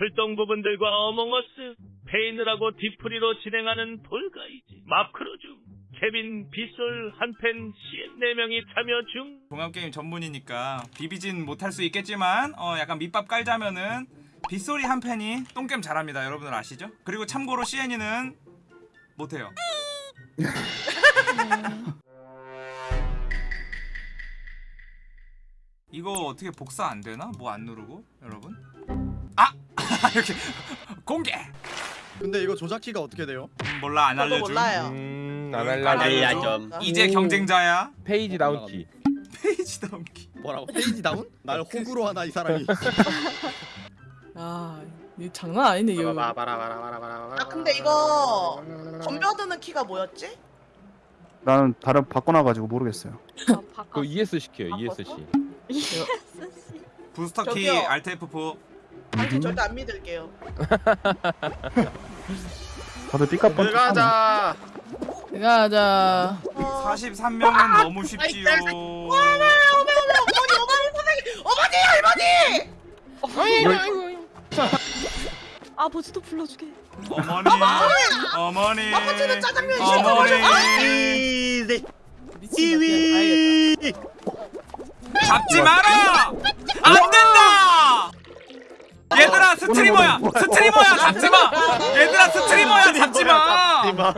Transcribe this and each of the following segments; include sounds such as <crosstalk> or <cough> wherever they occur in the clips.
풀동 부분들과 어몽어스, 페이늘하고 디프리로 진행하는 볼가이즈, 마크로 중, 케빈, 빗솔, 한펜, CN 4명이 참여 중. 종합게임 전문이니까 비비진 못할 수 있겠지만 어 약간 밑밥 깔자면은 빗소리 한 팬이 똥겜 잘합니다 여러분들 아시죠? 그리고 참고로 CN이는 못해요 <laughs> 이거 어떻게 복사 안 되나? 뭐 안 누르고 여러분? 아! <laughs> 이렇게 공개! 근데 이거 조작키가 어떻게 돼요? 음, 몰라 안 저도 알려줌 몰라요. 음, 안 알려줘. 알려줘. 이제 오. 경쟁자야 Page Down키. 페이지 넘기 뭐라고? Page Down? 날 호구로 하나 이 사람이. 아, 이 장난 아니네 이거. 아 근데 이거 덤벼드는 키가 뭐였지? 나는 다른 바꿔놔가지고 모르겠어요. 그 ES 시켜요. ESC. 부스터 키 저기요. 알트 F4 당신 절대 안 믿을게요. <laughs> 다들 삐까뻔. 들어가자. 어... 43명은 너무 쉽지요 어머 어머 어머니 어머니 어머니 할머니! 아 버즈도 불러주게. 어머니 어머니 아버지는 짜장면 어머니 이네. 미친 것 같아. 잡지 마라 안 된다 얘들아 스트리머야 스트리머야 잡지마 얘들아 스트리머야 잡지마 이마.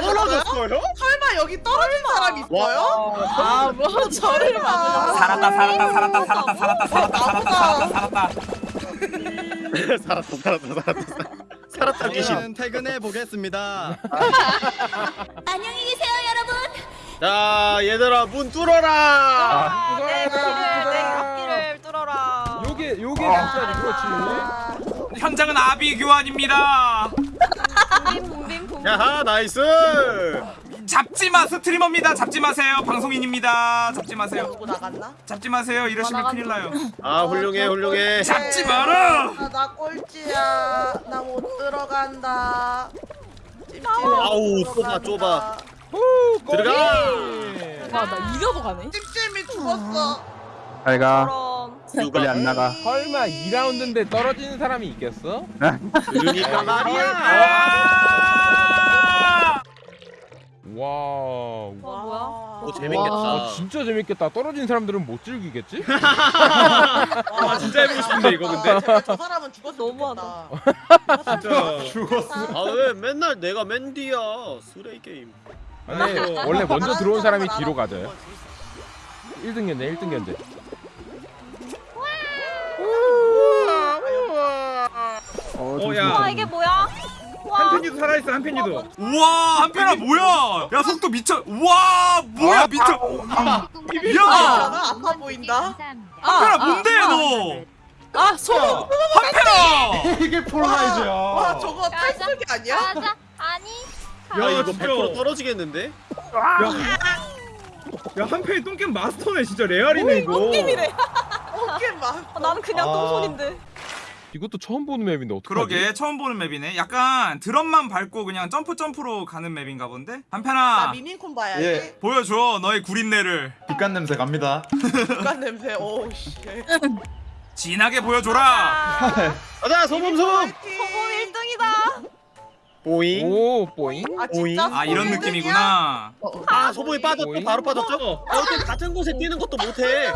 떨어졌어요? 설마 여기 떨어진 사람 있어요? 아, 뭐 저를 봐. 살았다 살았다 살았다 살았다 살았다 살았다 살았다 살았다 살았다 살았다 살았다. 살았다 귀신. 저는 퇴근해 보겠습니다. 안녕히 계세요 여러분. 자 얘들아 문 뚫어라. 내 길을 내 앞길을 뚫어라. 요게 진짜지 그렇지. 현장은 아비규환입니다. 야하 nice. 잡지 마 스트리머입니다 잡지 마세요 방송인입니다 잡지 마세요 누구 나갔나? 잡지 마세요 이러시면 큰일 나요 아 훌륭해 훌륭해. 잡지 마라 아, 나 꼴찌야. 나 못 들어간다. 아우, 못 좁아. 좁아. 들어가. 와, 나 이겨도 가네. 찜찜이 죽었어. 잘 가. 그럼 빨리 안 나가. 설마 2라운드인데 떨어지는 사람이 있겠어? 그러니까 말이야. 아! wow. 와 뭐야? 오 재밌겠다. 아, 진짜 재밌겠다. 떨어진 사람들은 못 즐기겠지? <laughs> 아 진짜 해보고 싶은데 이거 근데. 제발 저 사람은 죽었으면 너무하다. 진짜. 죽었어. 아왜 맨날 내가 맨디야 쓰레기 게임. 아니 원래 먼저 들어온 사람이 뒤로 가져요. 1등 견제 1등 견제. 어, 어, 좀 야. 와 이게 뭐야? 와. 한편이도 살아있어 한편이도. 우와 한편아 뭐야 야 속도 미쳐 우와 뭐야 미쳐 야 아, 아파 보인다. 한편아 뭔데 너 아, 소금. 한편아 이게 폴라이즈야. 와 저거 탈수기 아니야? 가자. 아니. 야 이거 100% 떨어지겠는데? 야 한편이 똥겜 마스터네 진짜 레알이네 이거 똥김이래. 어깨 막. 아, 나는 그냥 아. 똥손인데. 이것도 처음 보는 맵인데 어떡하지? 그러게 처음 보는 맵이네 약간 드럼만 밟고 그냥 점프 점프로 가는 맵인가 본데 나 한편아 미니콘 봐야지. 예. 보여줘 너의 구린내를 빛간 냄새 갑니다 불간 냄새. 오우 씨. 진하게 보여줘라 아, 가자 소범 소범. 소금 1등이다. 보잉. 오 뽀잉. 아 진짜? 아 이런 느낌이구나 아 소범이 빠졌어 보잉. 바로 빠졌죠? 야 어떻게 같은 곳에 뛰는 것도 못해.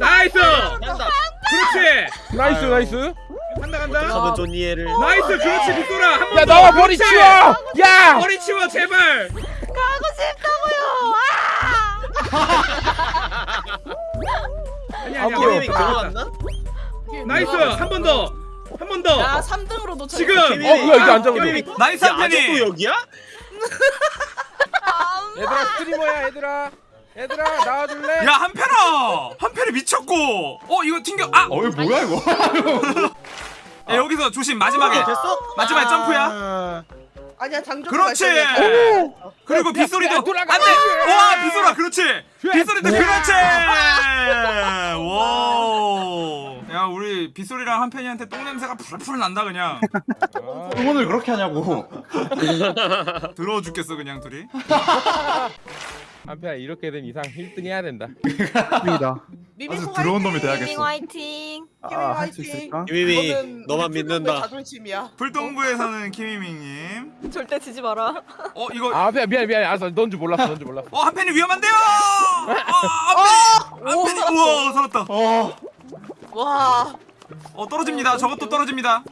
나이스 간다. 그렇지 나이스 나이스. 간다 간다 가면 존니에를. 나이스 그렇지 빗소라 야 한번 나와 머리 치워. 야. 머리 치워 제발 가고 싶다고요. 아니 아, 아니야 뭐야. 게임이 들어갔나? 나이스 한 번더 한 번더 야, 3등으로 도착. 지금 어 뭐야 이게 안. 게임이 나이스 야, 아직도 여기야? 얘들아 스트리머야 얘들아. 얘들아 나와줄래? 야 한편아 한편이 미쳤고 어 이거 튕겨 아 어이 뭐야 이거 <laughs> 야, 여기서 조심. 마지막에. 됐어? 마지막에 점프야. 아, 아니야 장조. 그렇지. 그리고 야, 빗소리도 야. 안돼! 와 빗소라 그렇지. 빗소리도 그렇지. <laughs> 와 야 우리 빗소리랑 한편이한테 똥 냄새가 풀풀 난다 그냥. 응원을 그렇게 하냐고. <laughs> 더러워 죽겠어 그냥 둘이. 한편 이렇게 된 이상 1등 해야 된다. <laughs> 입니다. 미미콩 들어온 놈이! 밍 화이팅. 아, 할 수 있을까? 이거는 너만 믿는다. 자존심이야. 불동부에서는 키미밍님. 절대 지지 마라. 어 이거 아 미안 미안 미안. 알았어. 넌줄 몰랐어. 넌줄 몰랐어. 어 한편이 위험한데요. 아, 한편이 한편이 우와 살았다. 와어 떨어집니다. 저것도 떨어집니다.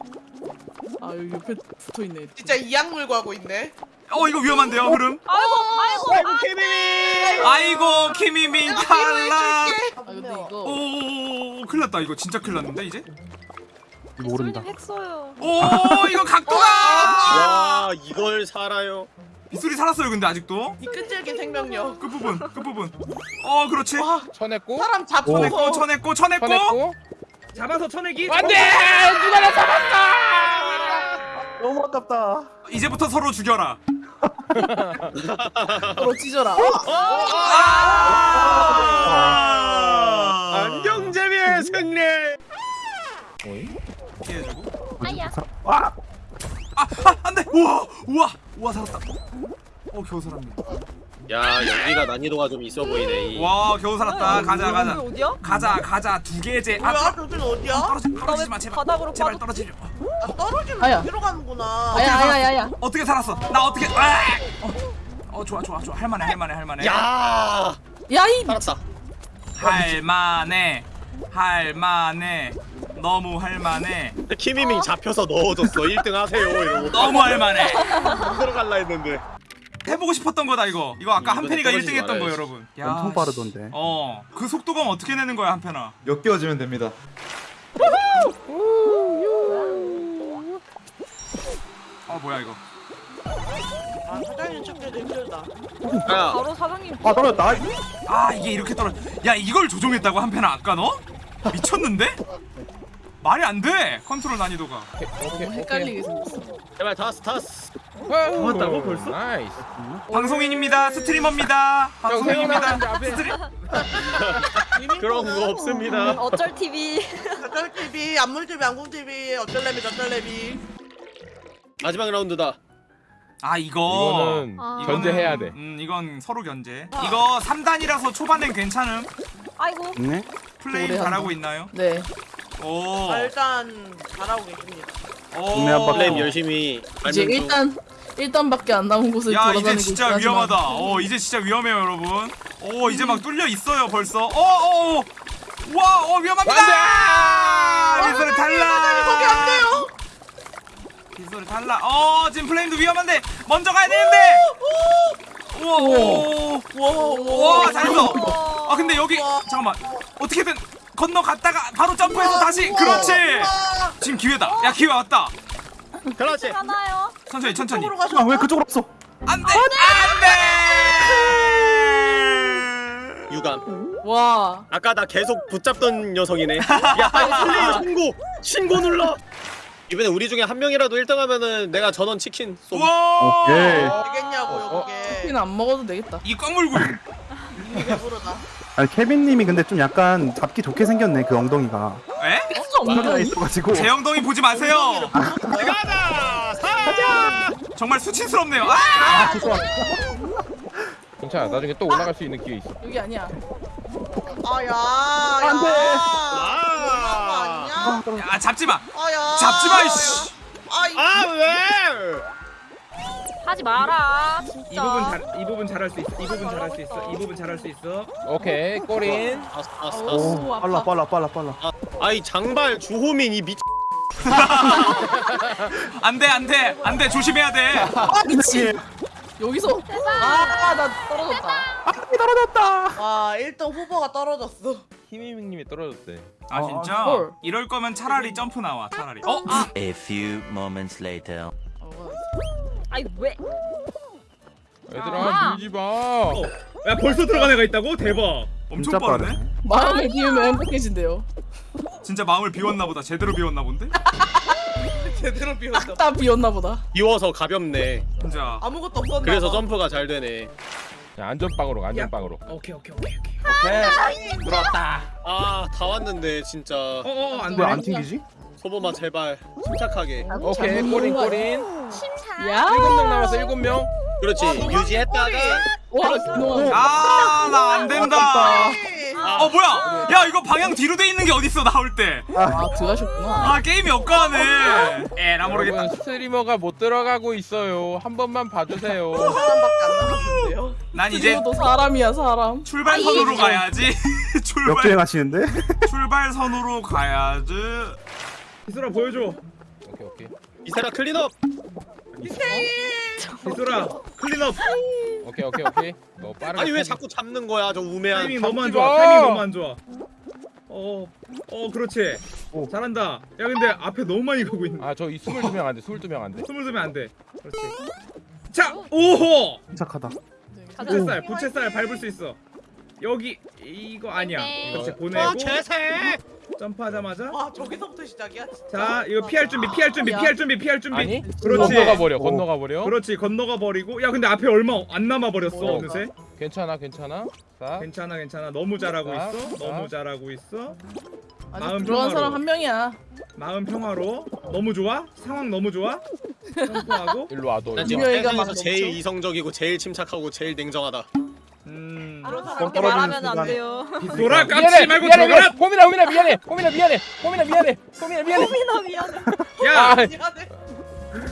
아 여기 옆에 붙어 있네. 진짜 이악 물고 하고 있네. 어 이거 위험한데요 흐름. 아이고 아이고. 아이고 김희미. 아이고 키미밍 탈락. 아 근데 이거 오 큰일 났다 이거 진짜 큰일 났는데 이제. 모른다. 핵써요. 오 이거 각도가. 와 이걸 살아요. 빗소리 살았어요 근데 아직도. 이 끈질긴 생명력. 끝 부분 끝 부분. 어 그렇지. 와 쳐냈고. 사람 잡고 쳐냈고 쳐냈고 쳐냈고. 쳐냈고. 잡아서 쳐내기. 안돼. 누가 나 잡았다. 너무 아깝다. 이제부터 서로 죽여라. <laughs> 서로 찢어라. 아! 안경재미의 승리. 피해주고. 아야. 아, 아, 안 돼! 우와! 우와! 우와, 살았다. 어, 겨우 살았네. 야 연기가 난이도가 좀 있어 보이네. 이. 와, 겨우 살았다. 가자, 가자. 여기 어디야? 가자, 가자. 두 개제. 아, 뭐야 저긴 어디야? 떨어지, 떨어지지 마, 제발. 바닥으로 제발 떨어지지. 마. 아, 떨어지면 아야. 어디로 가는구나. 아야 아야 아야. 어떻게 살았어? 나 어떻게? 아! 어, 어, 좋아, 좋아, 좋아. 할만해, 할만해, 할만해. 야 야이 살았다. 할만해. 할만해. 너무 할만해. 김희민 잡혀서 넣어줬어. 1등 하세요 이러고. 너무 할만해. 안 <laughs> 들어갈라 했는데. 해보고 싶었던 거다 이거. 이거 아까 한편이가 떨어지지 1등 했던 거. 여러분. 야, 엄청 씨. 빠르던데. 어, 그 속도감 어떻게 내는 거야 한편아? 역겨워지면 됩니다. 어 뭐야 이거? 아 사장님 찾기도 힘들다. 야 바로 사장님. 아 떨어졌다. 아 이게 이렇게 떨어. 야 이걸 조종했다고 한편아 아까 너? 미쳤는데? 말이 안 돼. 컨트롤 난이도가. 오케이 너무. 헷갈리게 생겼어. 제발 다스 다스. 잡았다고, 벌써? nice. 방송인입니다. 스트리머입니다. 방송인입니다. 스트리... 그런 거 없습니다. 어쩔 TV. 어쩔 TV, 안물 TV, 안궁 TV, 어쩔래미 저쩔래미. 마지막 라운드다. 아 이거. 이거는 아. 견제해야 돼. 음 이건 서로 견제. 이거 3단이라서 초반엔 괜찮음. 아이고. 네. 플레이 잘하고. 있나요? 네. 오. 아, 일단 잘하고 계십니다. 오. 동네 한바 플레임 열심히. 이제 중. 일단 일단밖에 안 남은 곳을 야 돌아다니고 이제 진짜 있긴 하지만 위험하다. 어 이제 진짜 위험해요 여러분. 오 이제 막 뚫려 있어요 벌써. 어어. 와, 어 위험합니다. 빗소리 탈락. 거기 안 돼요. 빗소리 탈락. 어 지금 플레임도 위험한데 먼저 가야 되는데. 우와, 오, 와, 와 잘했어. 아 근데 여기 잠깐만 어떻게든 건너갔다가 다시 그렇지. 지금 기회다. 야 기회 왔다. 그렇지. 하나요. 천천히 천천히. 아, 왜 그쪽으로 없어? 안돼 안돼. 유감. 와 아까 나 계속 붙잡던 녀석이네. 야 빨리 플레이 신고. 신고 눌러. 이번에 우리 중에 한 명이라도 1등하면은 내가 전원 치킨 쏘. 와. 되겠냐고요 어, 그게. 치킨 안 먹어도 되겠다. 이 꽉물고. 이미 배부르다. 아니 케빈님이 근데 좀 약간 잡기 좋게 생겼네 그 엉덩이가. 에? 엉덩이가 있어가지고. 제 엉덩이 보지 마세요. 가자. 사. 정말 수치스럽네요. 아! 괜찮아. 나중에 또 올라갈 수 있는 기회 있어. 여기 아니야. 아야. 안 돼. 아. 야 잡지 마. 아야. 잡지 마 이씨. 아, 이아 왜? 하지 마라. 진짜. 이 부분 잘, 이 부분 잘할 수 있어. 이 부분 잘할 수 있어. 이 부분 잘할 수 있어. 오케이. 꼬린. 다스 다스 다스. 오 빨라. 빨라 빨라 빨라. 아, 아이 장발 주호민 이 미. <laughs> 안돼 안돼 안돼 조심해야 돼. 아 미친. 여기서 아나 떨어졌다. 와 1등 후보가 떨어졌어. 희미밍님이 떨어졌대. 아 진짜? 헐. 이럴 거면 차라리 점프 나와 차라리. 어? A few moments later. 아이 왜? 얘들아 밀지 마. 야 벌써 들어간 애가 있다고? 대박. 엄청 진짜 빠르네. 빠르네. 마음을 비우면 행복해진대요. 진짜 마음을 비웠나 보다. 제대로 비웠나 본데? <laughs> 제대로 비웠다. 딱 비웠나 보다. 비워서 가볍네. 진짜. 아무것도 없었나 그래서 봐. 점프가 잘 되네. 자, 안전빵으로 가, 안전빵으로. 오케이 오케이 오케이 오케이. 들어왔다. 아 다 왔는데 진짜 어어 안 돼. 왜안 튕기지? 소보마 제발 침착하게. 오케이. 꼬린 꼬린. 야. 일곱 명 남았어. 일곱 명. 그렇지 유지했다가 와. 아 나 안 된다. 어 뭐야? 야 이거 방향 뒤로 돼 있는 게 어딨어 나올 때. 아 들어가셨구나. 아 게임이 엇가네. 에나 모르겠다. 스트리머가 못 들어가고 있어요. 한 번만 봐주세요. 남았는데요. 난 이제 도 사람이야 사람. 출발선으로 가야지. <laughs> 출발 역주행하시는데? 출발선으로 가야지. 비소라 보여줘. 오케이 오케이 이사라 클린업. 비소라 클린업. 오케이 오케이 오케이. 너 빠르게. 아니 왜 자꾸 잡는 거야 저 우매한. 타이밍 너무 안 좋아. 마. 타이밍 너무 안 좋아. 어, 어 그렇지. 오. 잘한다. 야 근데 앞에 너무 많이 가고 있네. 아저 22명 안 돼. 22명 안 돼. 숨을 두면 안 돼. 그렇지. 자, 오호. 침착하다. 부채살, 부채살 밟을 수 있어. 여기 이거 아니야. 네. 그렇지 어 보내고 재생. 점프하자마자. 와 저기서부터 시작이야 진짜. 자, 이거 피할 준비, 피할 준비, 야. 피할 준비, 피할 준비. 아니? 그렇지. 건너가 버려. 오. 건너가 버려. 그렇지 건너가 버리고. 야 근데 앞에 얼마 안 남아 버렸어 뭐야, 어느새. 괜찮아 괜찮아. 자. 괜찮아, 괜찮아. 너무 잘하고 자, 있어. 자. 너무 잘하고 있어. 아직 마음 들어간 평화로. 사람 한 명이야. 마음 평화로. 너무 좋아? 상황 너무 좋아? 점프하고. 일로 와도. 난 지금 세상에서 제일. 이성적이고 제일 침착하고 제일 냉정하다. 음. 그렇게 말하면 안 돼요. 돌아 깝치 말고 미안해, 들어가라. 미안해. 호민아 호민아 미안해. 호민아 미안해. 호민아 미안해. 호민아 미안해. 미나 미안해. 야, 아, 미안해.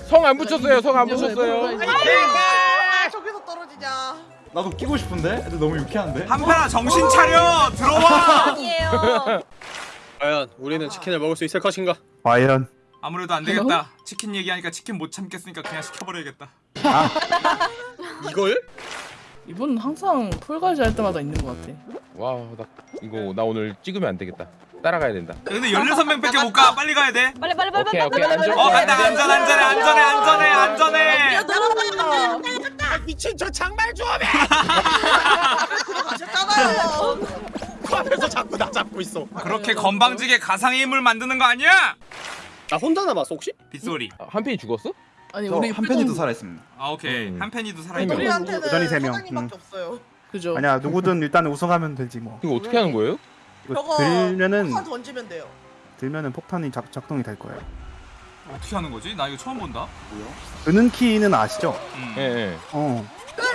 성 안 붙였어요. 성 안 붙였어요. 아 저기서 떨어지냐. 나도 끼고 싶은데? 애들 너무 유쾌한데? 한편아 정신 차려 들어와. 아니에요. 과연 우리는 치킨을 먹을 수 있을 것인가? 과연 아무래도 안 되겠다. 치킨 얘기하니까 치킨 못 참겠으니까 그냥 시켜버려야겠다. <laughs> 이걸? 이분 항상 풀가지 할 때마다 있는 것 같아. 와, 나 이거 나 오늘 찍으면 안 되겠다. 따라가야 된다. 야, 근데 16명밖에 못 가. 빨리 가야 돼. 빨리 빨리 빨리 오케이, 빨리 오케이, 빨리 안전- 빨리. 어 간다 안전 안전해 안전해 안전해 안전해. 아 미친 저 장말 조합에 가셨잖아요. 앞에서 자꾸 나 잡고 있어. 그렇게 건방지게 가상의 힘을 만드는 거 아니야? 나 혼자 남았어 혹시? 빗소리. 아, 한 팬이 죽었어? 아니 우리 한 팬이도 표정- 살아 있습니다. 아 오케이 음. 한 팬이도 네. 살아 있고. 우리한테는 여전히 세 명. 사장님밖에 없어요. 그죠. 아니야 누구든 일단 우승하면 되지 뭐. 이거 어떻게 하는 거예요? 이거 저거 들면은 폭탄 던지면 돼요. 들면은 폭탄이 작, 작동이 될 거예요. 어떻게 하는 거지? 나 이거 처음 본다. 드는 키는 아시죠? 음. 예, 예. 어.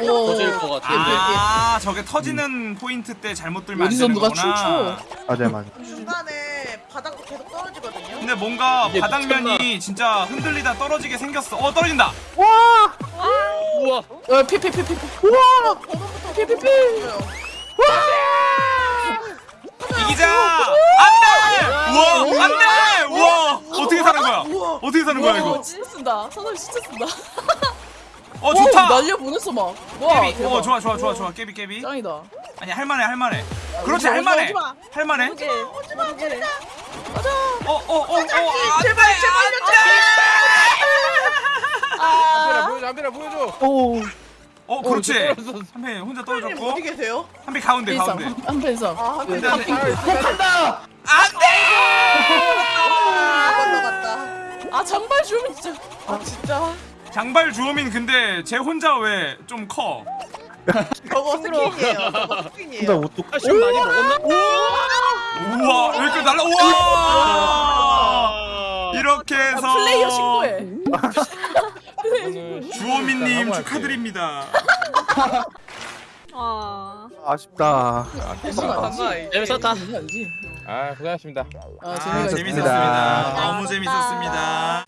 오. 터질 것 같아. 아 저게 터지는 포인트 때 잘못 들면 안 어디서 되는 누가 거구나. 춤춰? 맞아요 맞아요. 중간에 바닥도 계속 떨어지거든요. 근데 뭔가 바닥면이 진짜 흔들리다 떨어지게 생겼어. 어 떨어진다. 우와. 어 피피피피. 우와! 번호부터 피피피. 이기자. 안돼. 우와 안돼. 우와 어떻게 사는 거야? 어떻게 사는 거야 와 이거? 진짜 쓴다. 사람 진짜 쓴다. <laughs> 어 좋다. 날려 보냈어 막. 와 깨비. 대박. 어 좋아 좋아 좋아 좋아. 깨비 깨비. 짱이다. 아니 할 만해 할 만해. 그렇지 오지마, 할만해. 오지마. 할만해. 오게. 오게. 어어어어 안돼 한편아 보여줘. 한편아 보여줘. 오. 어 그렇지. 한배 혼자 떨어졌고 어디 계세요? 한배 가운데 가운데. 한- 한 팬상. 아, 한 네. 팬. 안돼 한번 더 갔다. 아 장발 주면 진짜. 아 진짜. 장발 주호민 근데 쟤 혼자 왜 좀 커? 저거 스킨이에요. 저거 스킨이에요. 옷도 사실 많이 먹었나? 우와 왜 이렇게 날라 우와 아. 이렇게 해서 아, 플레이어 신고해. <laughs> 주호민님 축하드립니다. 아. 아쉽다. 재밌었다. 아, 고생하셨습니다. 아 아. 재밌었습니다. 너무 재밌었습니다.